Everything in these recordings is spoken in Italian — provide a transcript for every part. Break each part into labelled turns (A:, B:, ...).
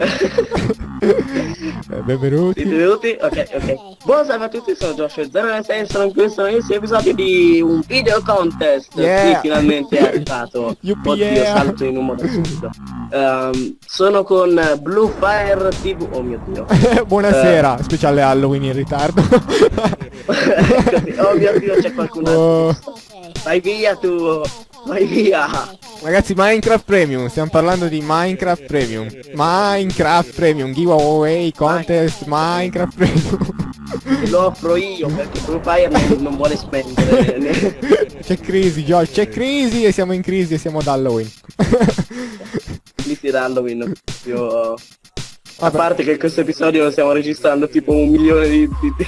A: Eh, Benvenuti.
B: Benvenuti, ok, ok. Buon salve a tutti, sono Josh 096 sono in questo nuovissimo episodio di un video contest
A: Yeah.
B: Sì, finalmente è arrivato.
A: Yuppie,
B: Oddio,
A: yeah.
B: salto in un modo assurdo. Ehm, sono con Blue Fire TV. Oh mio dio.
A: Buonasera, speciale Halloween in ritardo.
B: Oh mio dio, c'è qualcun altro.
A: Oh.
B: Vai via tu, vai via.
A: Ragazzi, Minecraft Premium, stiamo parlando di Minecraft Premium. Minecraft Premium, giveaway, contest, Minecraft Premium.
B: Lo offro io perché Blue Fire non, non vuole spendere.
A: C'è crisi, Josh, c'è crisi e siamo in crisi e siamo ad Halloween.
B: Lì si dà Halloween. Io... A parte che questo episodio lo stiamo registrando tipo un milione di- di-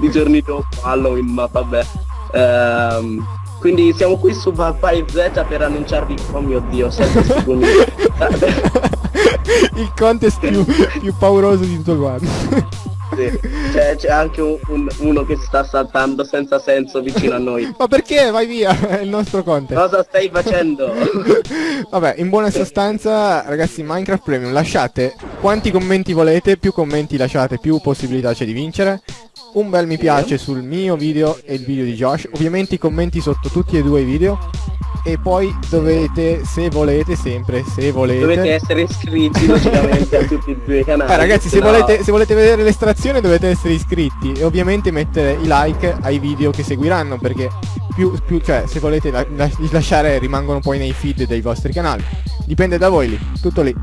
B: di giorni dopo Halloween, ma vabbè. Ehm, quindi siamo qui su Vampire Z per annunciarvi, oh mio dio, 7 secondi.
A: Il contest più, più pauroso di tutto quanto.
B: Sì. C'è, c'è anche un- un- uno che sta saltando senza senso vicino a noi.
A: Ma perché? Vai via, è il nostro contest.
B: Cosa stai facendo?
A: Vabbè, in buona sostanza, ragazzi, Minecraft Premium, lasciate quanti commenti volete, più commenti lasciate, più possibilità c'è di vincere. Un bel mi piace sul mio video e il video di Josh, ovviamente i commenti sotto tutti e due i video. E poi dovete, se volete, sempre, se volete...
B: Dovete essere iscritti logicamente a tutti e due i canali.
A: Eh, ragazzi, se
B: no-
A: volete, se volete vedere l'estrazione dovete essere iscritti e ovviamente mettere i like ai video che seguiranno perché più, più cioè, se volete la- la- lasciare rimangono poi nei feed dei vostri canali. Dipende da voi lì, tutto lì.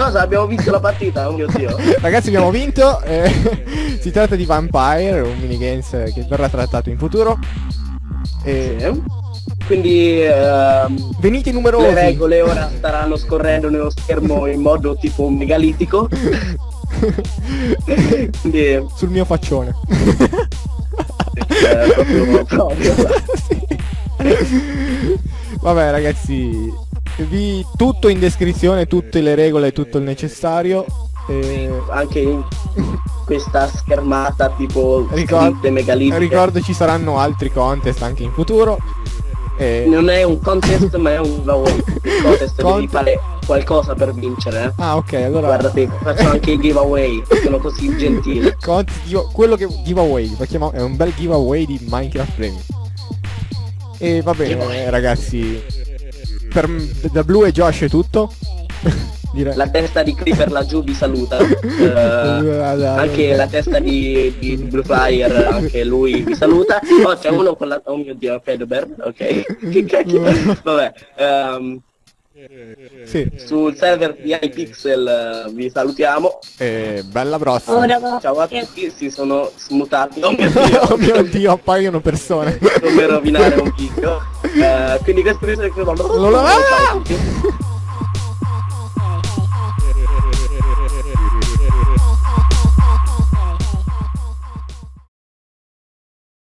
B: Cosa? Abbiamo visto la partita? Oh mio dio.
A: Ragazzi abbiamo vinto, eh, si tratta di Vampire, un minigames che verrà trattato in futuro. E
B: Sì. Quindi ehm,
A: venite
B: le
A: numerosi.
B: regole ora staranno scorrendo nello schermo in modo tipo megalitico. Quindi
A: Sul mio faccione.
B: eh, proprio, proprio.
A: Vabbè ragazzi, vi tutto in descrizione, tutte le regole, tutto il necessario. E...
B: anche in questa schermata tipo
A: Ricord-
B: scritte megalitiche.
A: ricordo ci saranno altri contest anche in futuro. E...
B: Non è un contest ma è un giveaway. Il contest devi
A: Cont-
B: fare qualcosa per vincere. eh.
A: Ah ok, allora...
B: Guardate, faccio anche i giveaway, sono così gentile.
A: Give- quello che giveaway, lo chiamo- è un bel giveaway di Minecraft Premium. E va bene
B: Giveaway.
A: ragazzi, per, da Blue e Josh è tutto. Direi.
B: La testa di Creeper laggiù vi saluta. Eh, anche la testa di, di Blue Flyer, anche lui vi saluta. Oh, c'è uno con la... Oh mio dio, Fedober, ok. Che cacchio. Vabbè, ehm,
A: Sì,
B: sul server di iPixel eh, vi salutiamo.
A: e bella prossima.
B: Ciao a tutti, si sono smutati. Oh mio dio,
A: oh mio dio, appaiono persone.
B: come rovinare un video. Eh, quindi questo è il